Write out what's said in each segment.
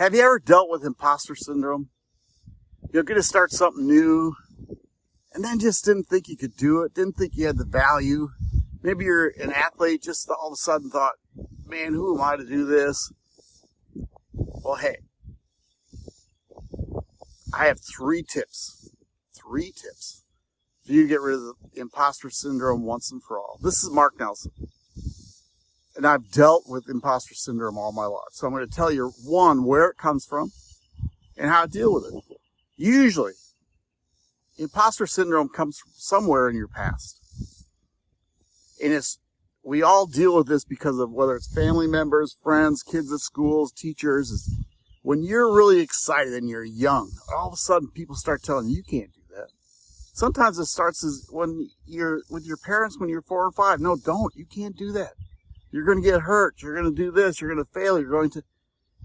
Have you ever dealt with imposter syndrome? You're going to start something new and then just didn't think you could do it, didn't think you had the value. Maybe you're an athlete, just all of a sudden thought, man, who am I to do this? Well, hey, I have three tips. Three tips for you to get rid of the imposter syndrome once and for all. This is Mark Nelson. And I've dealt with imposter syndrome all my life. So I'm going to tell you, one, where it comes from and how to deal with it. Usually, imposter syndrome comes from somewhere in your past. And it's, we all deal with this because of whether it's family members, friends, kids at schools, teachers. Is when you're really excited and you're young, all of a sudden people start telling you, you can't do that. Sometimes it starts as when you're with your parents when you're four or five. No, don't. You can't do that. You're going to get hurt. You're going to do this. You're going to fail. You're going to,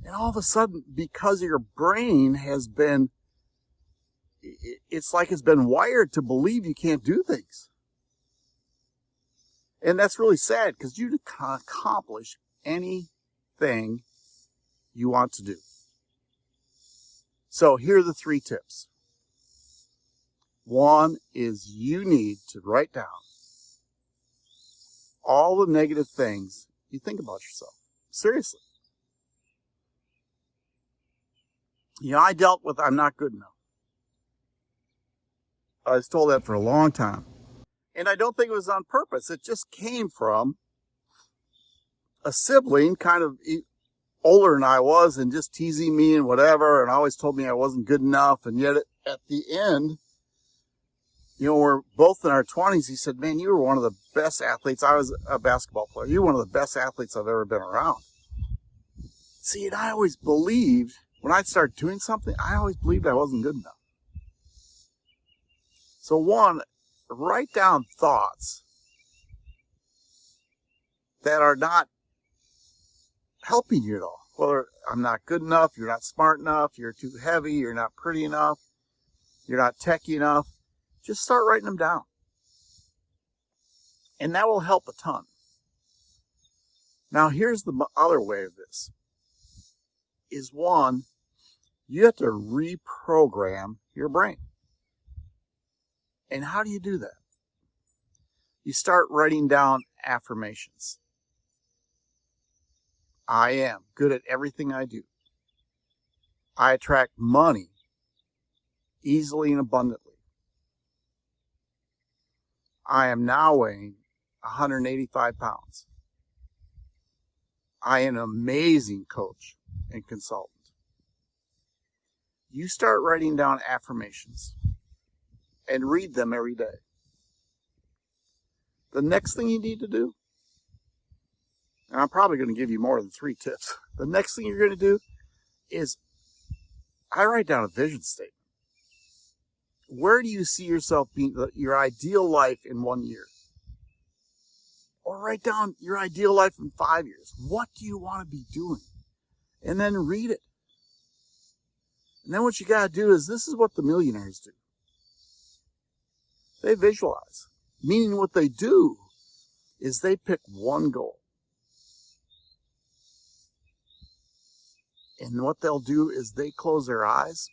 and all of a sudden, because your brain has been it's like it's been wired to believe you can't do things. And that's really sad because you can accomplish anything you want to do. So here are the three tips. One is you need to write down all the negative things you think about yourself. Seriously. You know, I dealt with I'm not good enough. I was told that for a long time. And I don't think it was on purpose. It just came from a sibling, kind of older than I was, and just teasing me and whatever, and always told me I wasn't good enough. And yet at the end, you know, we're both in our 20s. He said, Man, you were one of the best athletes. I was a basketball player. You're one of the best athletes I've ever been around. See, and I always believed when I'd start doing something, I always believed I wasn't good enough. So one, write down thoughts that are not helping you at all. Whether I'm not good enough, you're not smart enough, you're too heavy, you're not pretty enough, you're not techy enough, just start writing them down. And that will help a ton. Now here's the other way of this. Is one, you have to reprogram your brain. And how do you do that? You start writing down affirmations. I am good at everything I do. I attract money easily and abundantly. I am now weighing 185 pounds. I am an amazing coach and consultant. You start writing down affirmations and read them every day. The next thing you need to do, and I'm probably going to give you more than three tips. The next thing you're going to do is I write down a vision statement. Where do you see yourself being uh, your ideal life in one year? Or write down your ideal life in five years. What do you want to be doing? And then read it. And then what you got to do is this is what the millionaires do. They visualize. Meaning what they do is they pick one goal. And what they'll do is they close their eyes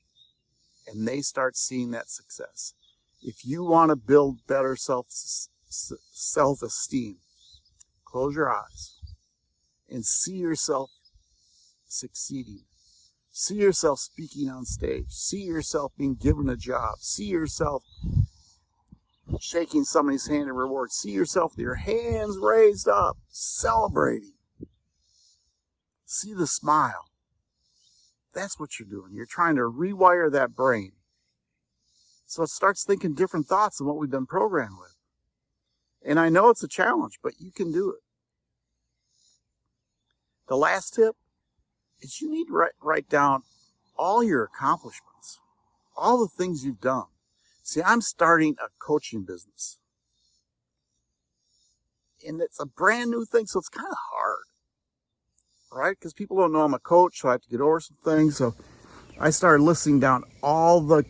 and they start seeing that success. If you want to build better self self-esteem, close your eyes and see yourself succeeding. See yourself speaking on stage. See yourself being given a job. See yourself shaking somebody's hand in reward. See yourself with your hands raised up, celebrating. See the smile. That's what you're doing. You're trying to rewire that brain. So it starts thinking different thoughts than what we've been programmed with. And I know it's a challenge, but you can do it. The last tip is you need to write, write down all your accomplishments, all the things you've done. See, I'm starting a coaching business. And it's a brand new thing, so it's kind of hard, right? Because people don't know I'm a coach, so I have to get over some things. So I started listing down all the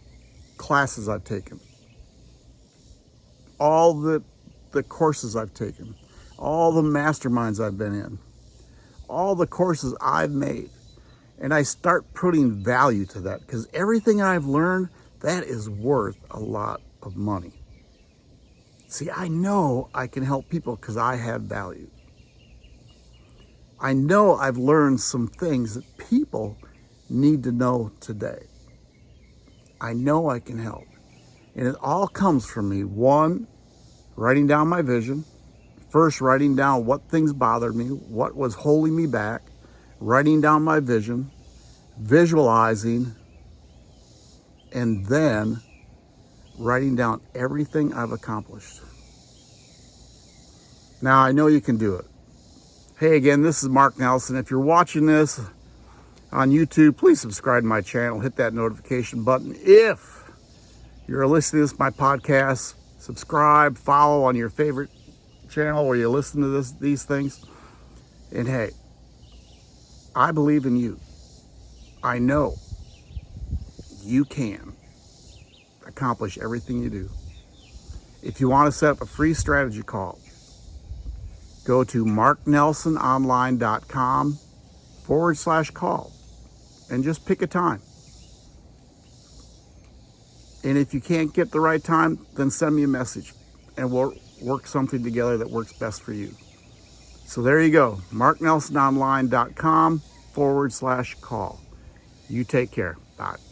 classes I've taken, all the, the courses I've taken, all the masterminds I've been in, all the courses I've made. And I start putting value to that because everything I've learned, that is worth a lot of money. See, I know I can help people because I have value. I know I've learned some things that people need to know today. I know I can help. And it all comes from me. One, writing down my vision. First, writing down what things bothered me, what was holding me back, writing down my vision, visualizing, and then writing down everything I've accomplished. Now, I know you can do it. Hey, again, this is Mark Nelson. If you're watching this on YouTube, please subscribe to my channel. Hit that notification button. If you're listening to this, my podcast, subscribe, follow on your favorite channel where you listen to this, these things. And hey, I believe in you. I know you can accomplish everything you do. If you want to set up a free strategy call, go to marknelsononline.com forward slash call and just pick a time. And if you can't get the right time, then send me a message and we'll work something together that works best for you. So there you go, marknelsononline.com forward slash call. You take care. Bye.